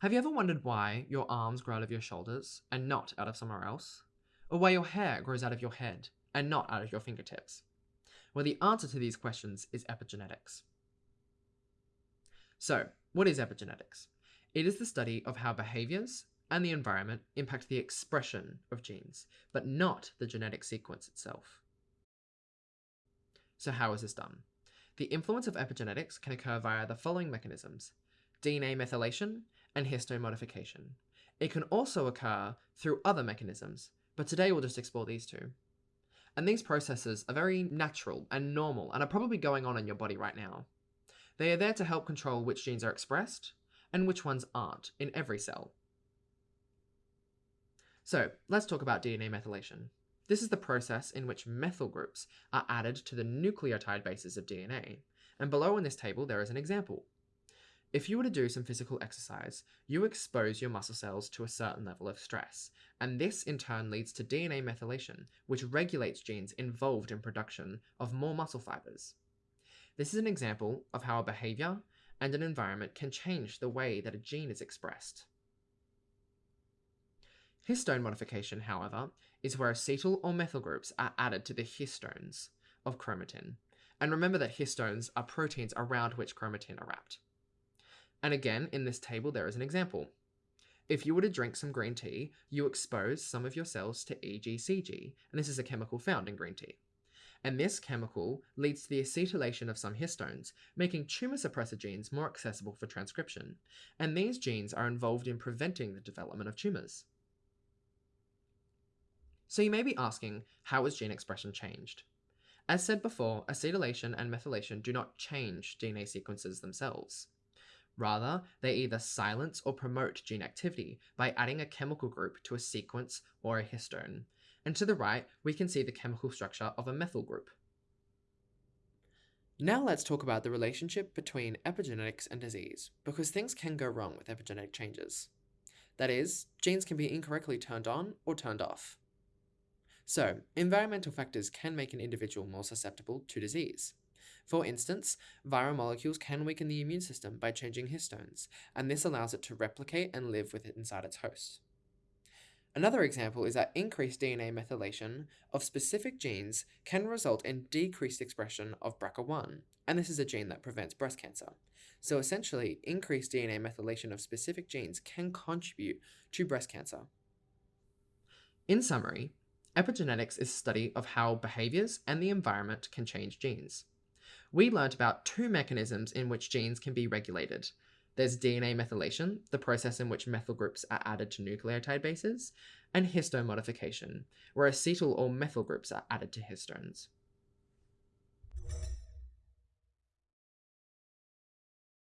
Have you ever wondered why your arms grow out of your shoulders and not out of somewhere else? Or why your hair grows out of your head and not out of your fingertips? Well, the answer to these questions is epigenetics. So, what is epigenetics? It is the study of how behaviors and the environment impact the expression of genes, but not the genetic sequence itself. So, how is this done? The influence of epigenetics can occur via the following mechanisms DNA methylation and histone modification. It can also occur through other mechanisms, but today we'll just explore these two. And these processes are very natural and normal and are probably going on in your body right now. They are there to help control which genes are expressed and which ones aren't in every cell. So, let's talk about DNA methylation. This is the process in which methyl groups are added to the nucleotide bases of DNA, and below in this table there is an example. If you were to do some physical exercise, you expose your muscle cells to a certain level of stress, and this in turn leads to DNA methylation, which regulates genes involved in production of more muscle fibers. This is an example of how a behavior and an environment can change the way that a gene is expressed. Histone modification, however, is where acetyl or methyl groups are added to the histones of chromatin. And remember that histones are proteins around which chromatin are wrapped. And again, in this table, there is an example. If you were to drink some green tea, you expose some of your cells to EGCG, and this is a chemical found in green tea. And this chemical leads to the acetylation of some histones, making tumor suppressor genes more accessible for transcription. And these genes are involved in preventing the development of tumors. So you may be asking, how has gene expression changed? As said before, acetylation and methylation do not change DNA sequences themselves. Rather, they either silence or promote gene activity by adding a chemical group to a sequence or a histone. And to the right, we can see the chemical structure of a methyl group. Now let's talk about the relationship between epigenetics and disease, because things can go wrong with epigenetic changes. That is, genes can be incorrectly turned on or turned off. So, environmental factors can make an individual more susceptible to disease. For instance, viral molecules can weaken the immune system by changing histones, and this allows it to replicate and live with it inside its host. Another example is that increased DNA methylation of specific genes can result in decreased expression of BRCA1, and this is a gene that prevents breast cancer. So essentially, increased DNA methylation of specific genes can contribute to breast cancer. In summary, epigenetics is the study of how behaviors and the environment can change genes we learnt about two mechanisms in which genes can be regulated. There's DNA methylation, the process in which methyl groups are added to nucleotide bases, and histone modification, where acetyl or methyl groups are added to histones.